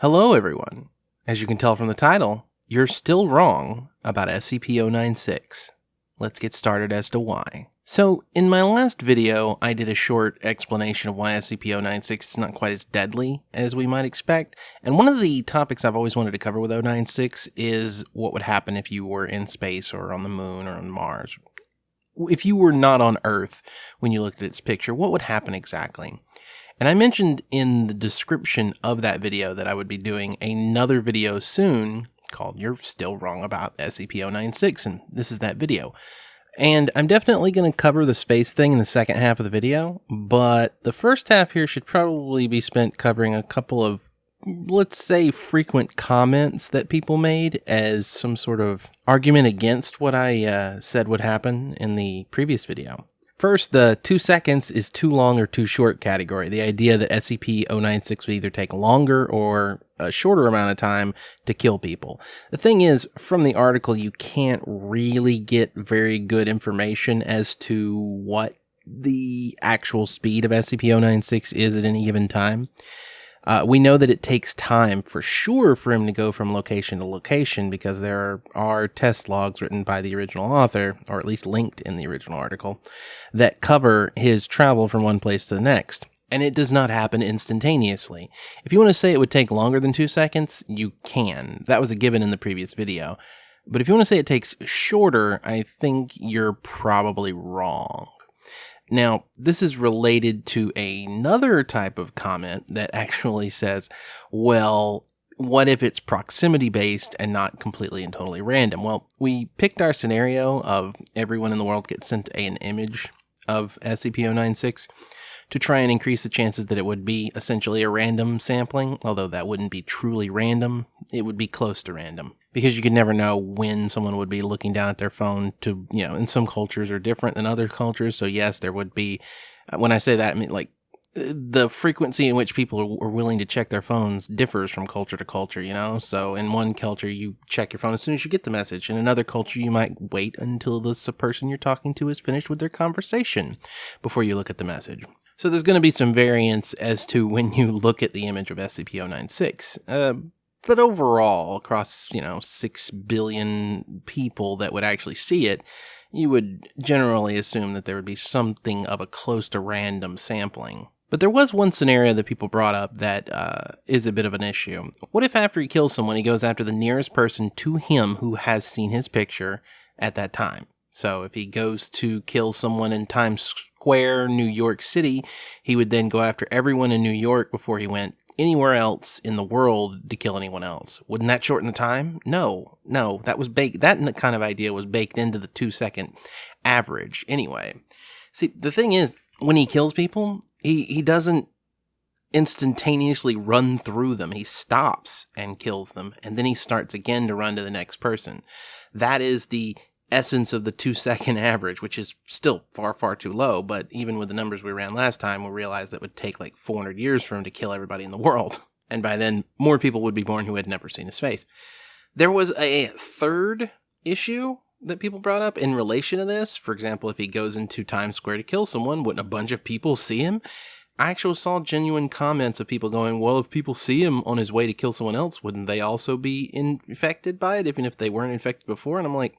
Hello, everyone. As you can tell from the title, you're still wrong about SCP-096. Let's get started as to why. So, in my last video, I did a short explanation of why SCP-096 is not quite as deadly as we might expect, and one of the topics I've always wanted to cover with 096 is what would happen if you were in space or on the moon or on Mars. If you were not on Earth when you looked at its picture, what would happen exactly? And I mentioned in the description of that video that I would be doing another video soon called You're Still Wrong About SCP-096, and this is that video. And I'm definitely going to cover the space thing in the second half of the video, but the first half here should probably be spent covering a couple of, let's say, frequent comments that people made as some sort of argument against what I uh, said would happen in the previous video. First, the two seconds is too long or too short category. The idea that SCP-096 would either take longer or a shorter amount of time to kill people. The thing is, from the article, you can't really get very good information as to what the actual speed of SCP-096 is at any given time. Uh, we know that it takes time for sure for him to go from location to location because there are, are, test logs written by the original author, or at least linked in the original article, that cover his travel from one place to the next. And it does not happen instantaneously. If you want to say it would take longer than two seconds, you can. That was a given in the previous video. But if you want to say it takes shorter, I think you're probably wrong. Now, this is related to another type of comment that actually says, well, what if it's proximity based and not completely and totally random? Well, we picked our scenario of everyone in the world gets sent an image of SCP-096 to try and increase the chances that it would be essentially a random sampling, although that wouldn't be truly random. It would be close to random because you could never know when someone would be looking down at their phone to, you know, in some cultures are different than other cultures. So yes, there would be, uh, when I say that, I mean like the frequency in which people are willing to check their phones differs from culture to culture, you know? So in one culture, you check your phone as soon as you get the message. In another culture, you might wait until the person you're talking to is finished with their conversation before you look at the message. So there's going to be some variance as to when you look at the image of SCP-096. Uh, but overall, across, you know, 6 billion people that would actually see it, you would generally assume that there would be something of a close to random sampling. But there was one scenario that people brought up that uh, is a bit of an issue. What if after he kills someone, he goes after the nearest person to him who has seen his picture at that time? So if he goes to kill someone in Times Square, New York City, he would then go after everyone in New York before he went anywhere else in the world to kill anyone else. Wouldn't that shorten the time? No, no, that was baked. That kind of idea was baked into the two second average anyway. See, the thing is, when he kills people, he, he doesn't instantaneously run through them. He stops and kills them, and then he starts again to run to the next person. That is the essence of the two second average, which is still far, far too low. But even with the numbers we ran last time, we realized that would take like 400 years for him to kill everybody in the world. And by then, more people would be born who had never seen his face. There was a third issue that people brought up in relation to this. For example, if he goes into Times Square to kill someone, wouldn't a bunch of people see him? I actually saw genuine comments of people going, well, if people see him on his way to kill someone else, wouldn't they also be infected by it, even if they weren't infected before? And I'm like,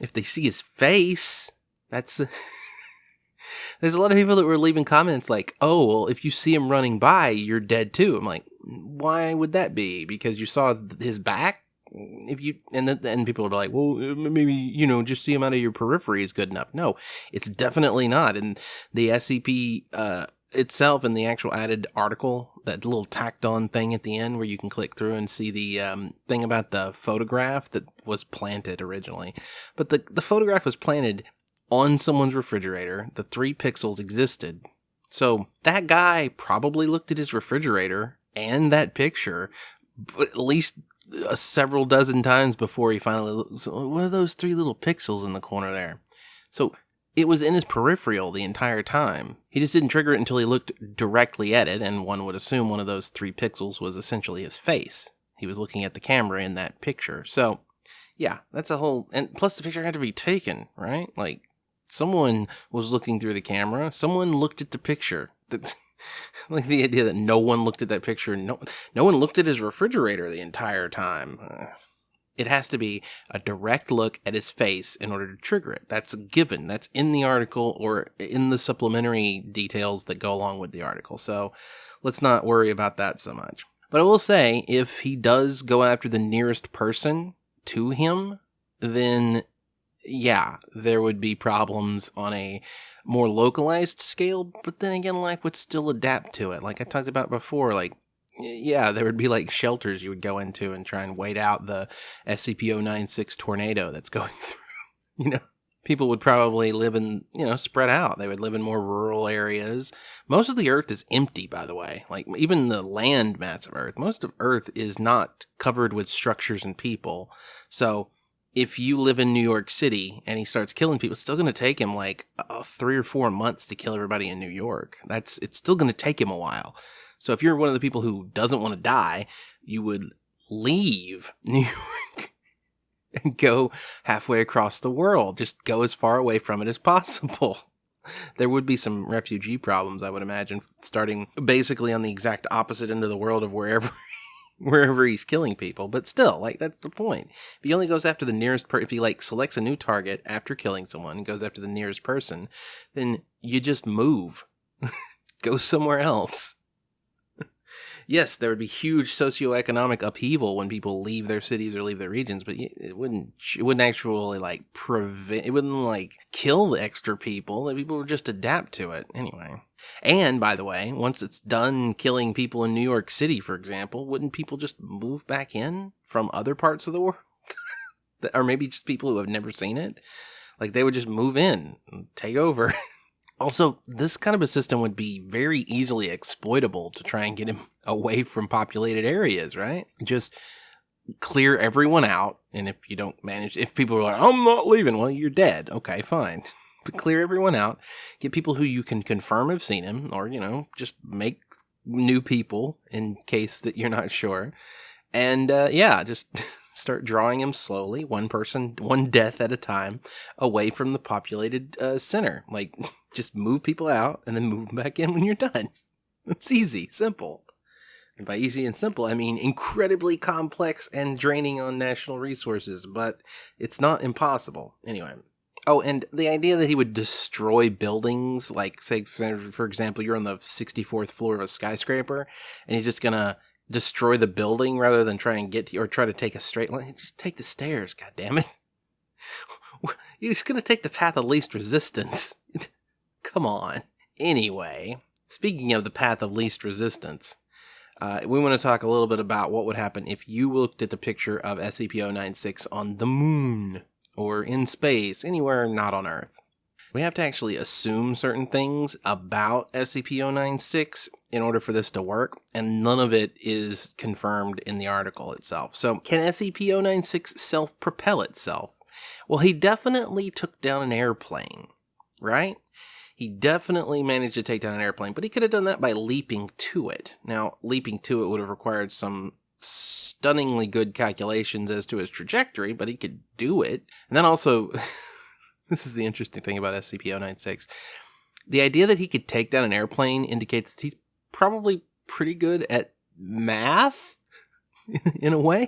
if they see his face, that's. There's a lot of people that were leaving comments like, oh, well, if you see him running by, you're dead too. I'm like, why would that be? Because you saw his back? If you and then and people are like, well, maybe you know, just see him out of your periphery is good enough. No, it's definitely not. And the SCP uh, itself in the actual added article, that little tacked on thing at the end where you can click through and see the um, thing about the photograph that was planted originally. But the, the photograph was planted on someone's refrigerator. The three pixels existed. So that guy probably looked at his refrigerator and that picture at least uh, several dozen times before he finally looked. What are those three little pixels in the corner there? So it was in his peripheral the entire time. He just didn't trigger it until he looked directly at it, and one would assume one of those three pixels was essentially his face. He was looking at the camera in that picture. So, yeah, that's a whole. And plus, the picture had to be taken, right? Like, someone was looking through the camera, someone looked at the picture. That's like the idea that no one looked at that picture, no, no one looked at his refrigerator the entire time. It has to be a direct look at his face in order to trigger it. That's a given. That's in the article or in the supplementary details that go along with the article. So let's not worry about that so much. But I will say, if he does go after the nearest person to him, then yeah, there would be problems on a more localized scale, but then again, life would still adapt to it. Like I talked about before, like, yeah, there would be like shelters you would go into and try and wait out the SCP 096 tornado that's going through. You know, people would probably live in, you know, spread out. They would live in more rural areas. Most of the Earth is empty, by the way. Like, even the land mass of Earth, most of Earth is not covered with structures and people. So, if you live in New York City and he starts killing people, it's still going to take him like uh, three or four months to kill everybody in New York. That's it's still going to take him a while. So if you're one of the people who doesn't want to die, you would leave New York and go halfway across the world. Just go as far away from it as possible. There would be some refugee problems, I would imagine, starting basically on the exact opposite end of the world of wherever wherever he's killing people. But still, like that's the point. If he only goes after the nearest per, if he like selects a new target after killing someone, goes after the nearest person, then you just move, go somewhere else. Yes, there would be huge socioeconomic upheaval when people leave their cities or leave their regions, but it wouldn't. It wouldn't actually like prevent. It wouldn't like kill the extra people. People would just adapt to it anyway. And by the way, once it's done killing people in New York City, for example, wouldn't people just move back in from other parts of the world? or maybe just people who have never seen it? Like they would just move in take over. also, this kind of a system would be very easily exploitable to try and get him away from populated areas, right? Just clear everyone out. And if you don't manage, if people are like, I'm not leaving, well, you're dead. Okay, fine But clear everyone out, get people who you can confirm have seen him, or, you know, just make new people in case that you're not sure. And uh, yeah, just start drawing him slowly, one person, one death at a time, away from the populated uh, center. Like, just move people out and then move them back in when you're done. It's easy, simple. And by easy and simple, I mean incredibly complex and draining on national resources, but it's not impossible. Anyway, Oh, and the idea that he would destroy buildings, like say for example, you're on the 64th floor of a skyscraper, and he's just gonna destroy the building rather than try and get to, or try to take a straight line. Just take the stairs, god damn it! He's gonna take the path of least resistance. Come on. Anyway, speaking of the path of least resistance, uh, we want to talk a little bit about what would happen if you looked at the picture of SCP-096 on the moon or in space, anywhere not on Earth. We have to actually assume certain things about SCP-096 in order for this to work, and none of it is confirmed in the article itself. So, can SCP-096 self-propel itself? Well, he definitely took down an airplane, right? He definitely managed to take down an airplane, but he could have done that by leaping to it. Now, leaping to it would have required some stunningly good calculations as to his trajectory, but he could do it. And then also, this is the interesting thing about SCP-096. The idea that he could take down an airplane indicates that he's probably pretty good at math in a way,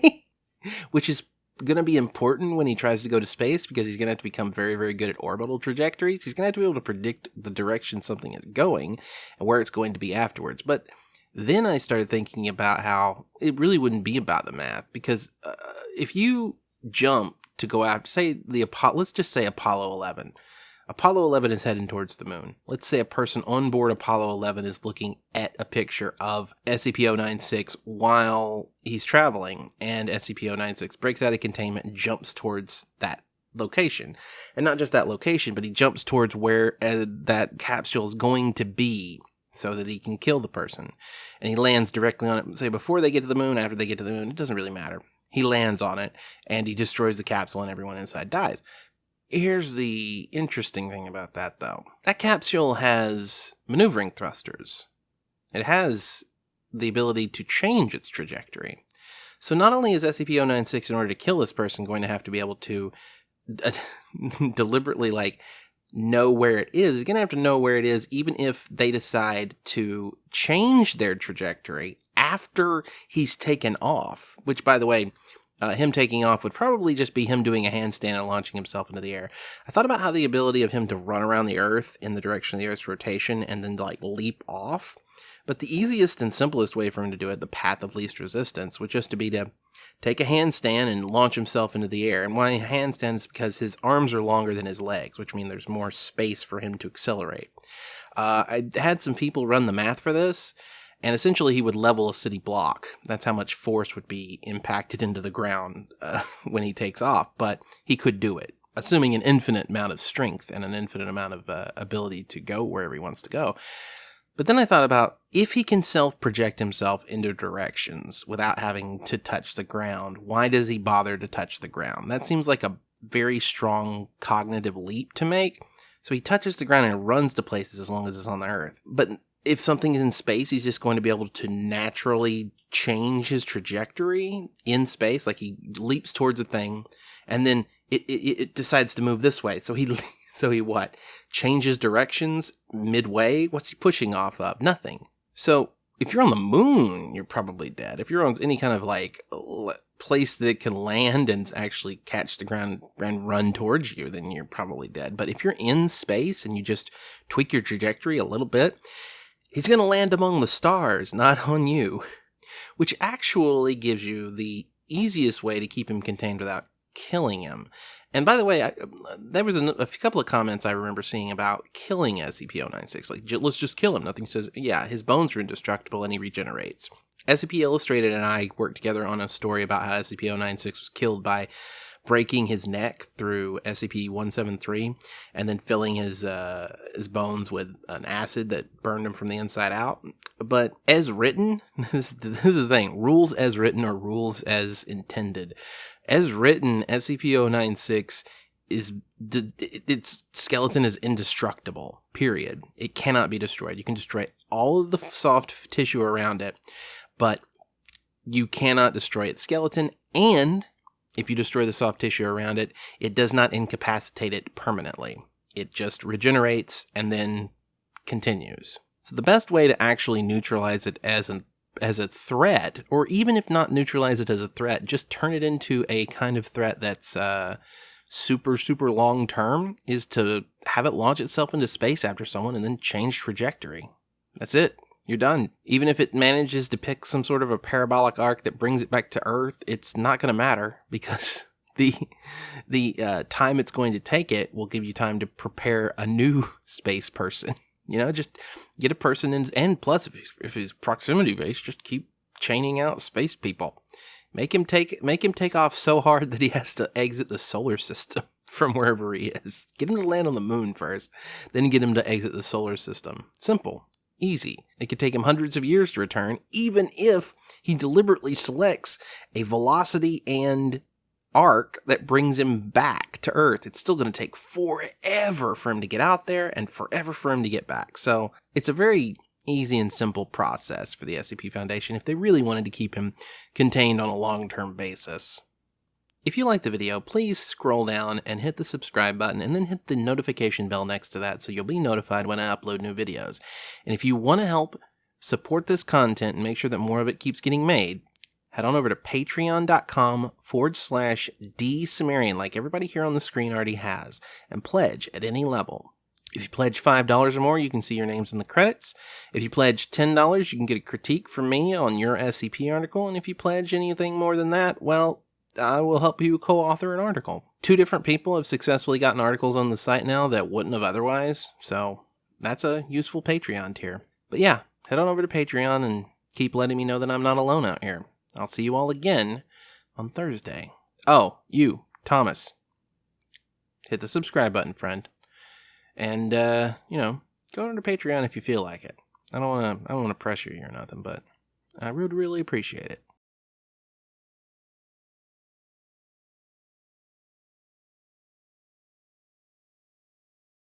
which is going to be important when he tries to go to space because he's going to have to become very, very good at orbital trajectories. He's going to have to be able to predict the direction something is going and where it's going to be afterwards. But then I started thinking about how it really wouldn't be about the math because uh, if you jump to go after, say the Apollo, let's just say Apollo 11. Apollo 11 is heading towards the moon. Let's say a person on board Apollo 11 is looking at a picture of SCP-096 while he's traveling, and SCP-096 breaks out of containment and jumps towards that location. And not just that location, but he jumps towards where uh, that capsule is going to be so that he can kill the person. And he lands directly on it, say before they get to the moon, after they get to the moon, it doesn't really matter. He lands on it and he destroys the capsule and everyone inside dies. Here's the interesting thing about that though. That capsule has maneuvering thrusters. It has the ability to change its trajectory. So not only is SCP-096 in order to kill this person going to have to be able to uh, deliberately like know where it is. He's going to have to know where it is, even if they decide to change their trajectory after he's taken off, which, by the way, uh, him taking off would probably just be him doing a handstand and launching himself into the air. I thought about how the ability of him to run around the Earth in the direction of the Earth's rotation and then like leap off. But the easiest and simplest way for him to do it, the path of least resistance, would just to be to take a handstand and launch himself into the air. And why handstand is because his arms are longer than his legs, which means there's more space for him to accelerate. Uh, I had some people run the math for this, and essentially he would level a city block. That's how much force would be impacted into the ground uh, when he takes off, but he could do it, assuming an infinite amount of strength and an infinite amount of uh, ability to go wherever he wants to go. But then I thought about if he can self project himself into directions without having to touch the ground, why does he bother to touch the ground? That seems like a very strong cognitive leap to make. So he touches the ground and runs to places as long as it's on the earth. But if something is in space, he's just going to be able to naturally change his trajectory in space. Like he leaps towards a thing and then it, it, it decides to move this way. So he So he what? Changes directions midway? What's he pushing off of? Nothing. So if you're on the moon, you're probably dead. If you're on any kind of like place that can land and actually catch the ground and run towards you, then you're probably dead. But if you're in space and you just tweak your trajectory a little bit, he's going to land among the stars, not on you, which actually gives you the easiest way to keep him contained without killing him. And by the way, I, there was a, a, couple of comments I remember seeing about killing SCP-096. Like, let's just kill him. Nothing says, yeah, his bones are indestructible and he regenerates. SCP Illustrated and I worked together on a story about how SCP-096 was killed by breaking his neck through SCP-173 and then filling his uh, his bones with an acid that burned him from the inside out. But as written, this, this is the thing: rules as written are rules as intended as written, SCP-096 is its skeleton is indestructible. Period. It cannot be destroyed. You can destroy all of the soft tissue around it, but you cannot destroy its skeleton. And if you destroy the soft tissue around it, it does not incapacitate it permanently. It just regenerates and then continues. So the best way to actually neutralize it as an as a threat, or even if not neutralize it as a threat, just turn it into a kind of threat that's uh, super, super long term, is to have it launch itself into space after someone and then change trajectory. That's it. You're done. Even if it manages to pick some sort of a parabolic arc that brings it back to Earth, it's not going to matter because the the uh, time it's going to take it will give you time to prepare a new space person. You know, just get a person in, and plus, if he's, if he's proximity based, just keep chaining out space people. Make him take make him take off so hard that he has to exit the solar system from wherever he is. Get him to land on the moon first, then get him to exit the solar system. Simple, easy. It could take him hundreds of years to return, even if he deliberately selects a velocity and arc that brings him back to Earth. It's still going to take forever for him to get out there and forever for him to get back. So it's a very easy and simple process for the SCP Foundation if they really wanted to keep him contained on a long-term basis. If you liked the video, please scroll down and hit the subscribe button and then hit the notification bell next to that so you'll be notified when I upload new videos. And if you want to help support this content and make sure that more of it keeps getting made, head on over to patreon.com forward slash dsumerian, like everybody here on the screen already has, and pledge at any level. If you pledge $5 or more, you can see your names in the credits. If you pledge $10, you can get a critique from me on your SCP article. And if you pledge anything more than that, well, I will help you co-author an article. Two different people have successfully gotten articles on the site now that wouldn't have otherwise. So that's a useful Patreon tier. But yeah, head on over to Patreon and keep letting me know that I'm not alone out here. I'll see you all again on Thursday. Oh, you, Thomas. Hit the subscribe button, friend. And, uh, you know, go over to Patreon if you feel like it. I don't want to, I don't want to pressure you or nothing, but I would really appreciate it.